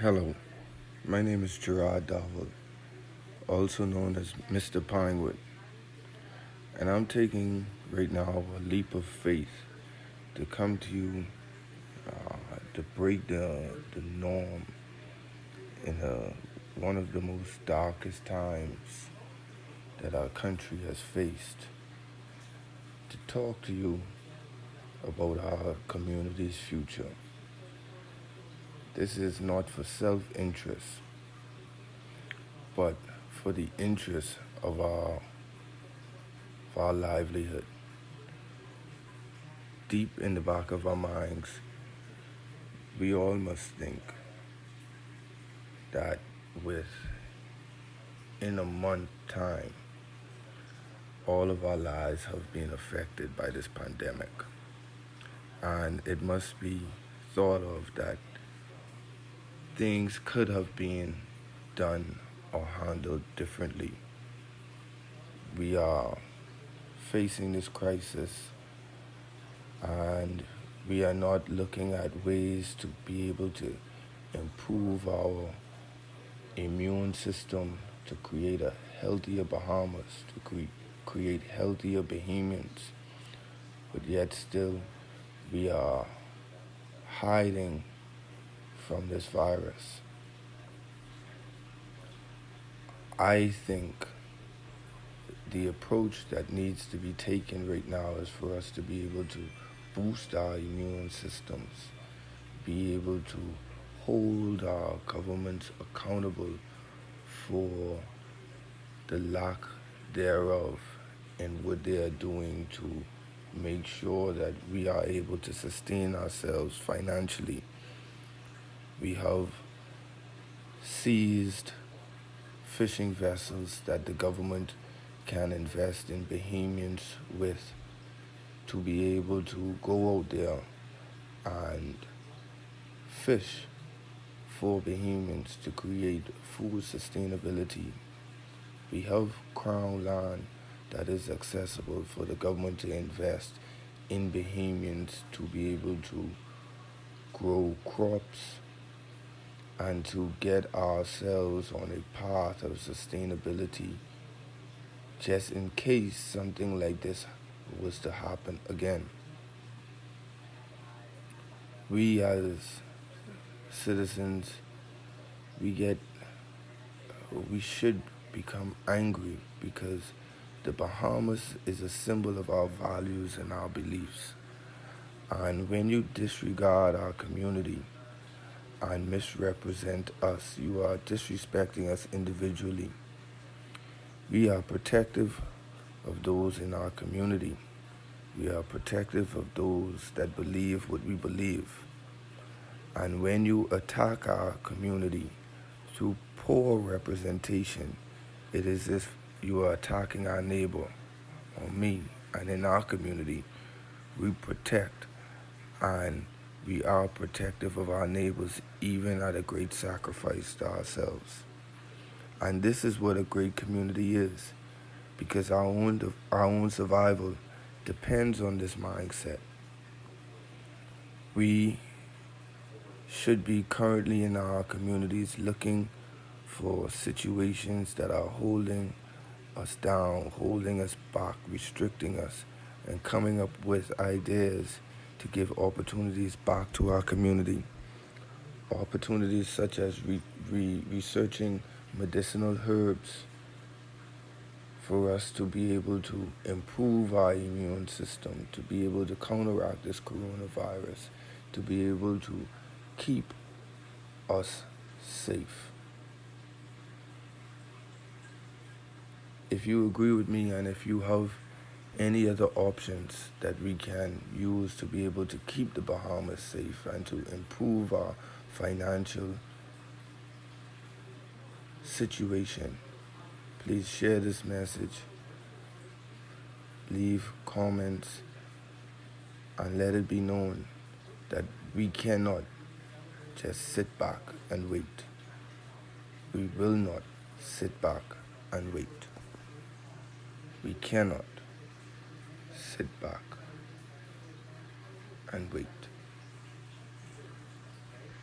Hello, my name is Gerard Darville, also known as Mr. Pinewood, and I'm taking right now a leap of faith to come to you uh, to break the, the norm in a, one of the most darkest times that our country has faced. To talk to you about our community's future. This is not for self interest, but for the interest of our, of our livelihood. Deep in the back of our minds, we all must think that with in a month time, all of our lives have been affected by this pandemic. And it must be thought of that things could have been done or handled differently. We are facing this crisis and we are not looking at ways to be able to improve our immune system to create a healthier Bahamas, to cre- create healthier Bahamians. But yet still we are hiding from this virus. I think the approach that needs to be taken right now is for us to be able to boost our immune systems, be able to hold our governments accountable for the lack thereof and what they are doing to make sure that we are able to sustain ourselves financially we have seized fishing vessels that the government can invest in Bahamians with to be able to go out there and fish for Bahamians to create food sustainability. We have crown land that is accessible for the government to invest in Bahamians to be able to grow crops and to get ourselves on a path of sustainability just in case something like this was to happen again. We as citizens, we get, we should become angry because the Bahamas is a symbol of our values and our beliefs. And when you disregard our community, and misrepresent us. You are disrespecting us individually. We are protective of those in our community. We are protective of those that believe what we believe. And when you attack our community through poor representation, it is as if you are attacking our neighbor or me. And in our community, we protect and we are protective of our neighbors, even at a great sacrifice to ourselves. And this is what a great community is, because our own, our own survival depends on this mindset. We should be currently in our communities looking for situations that are holding us down, holding us back, restricting us, and coming up with ideas to give opportunities back to our community. Opportunities such as re- re- researching medicinal herbs for us to be able to improve our immune system, to be able to counteract this coronavirus, to be able to keep us safe. If you agree with me and if you have any other options that we can use to be able to keep the Bahamas safe and to improve our financial situation. Please share this message, leave comments, and let it be known that we cannot just sit back and wait. We will not sit back and wait. We cannot sit back and wait.